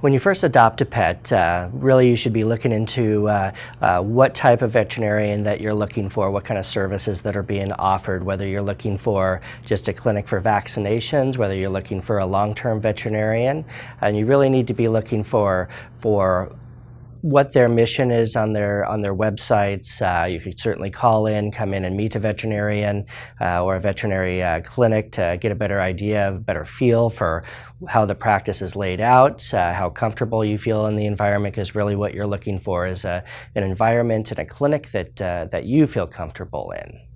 When you first adopt a pet, uh, really you should be looking into uh, uh, what type of veterinarian that you're looking for, what kind of services that are being offered, whether you're looking for just a clinic for vaccinations, whether you're looking for a long-term veterinarian, and you really need to be looking for, for what their mission is on their on their websites. Uh, you could certainly call in, come in and meet a veterinarian uh, or a veterinary uh, clinic to get a better idea, a better feel for how the practice is laid out, uh, how comfortable you feel in the environment is really what you're looking for is a, an environment and a clinic that, uh, that you feel comfortable in.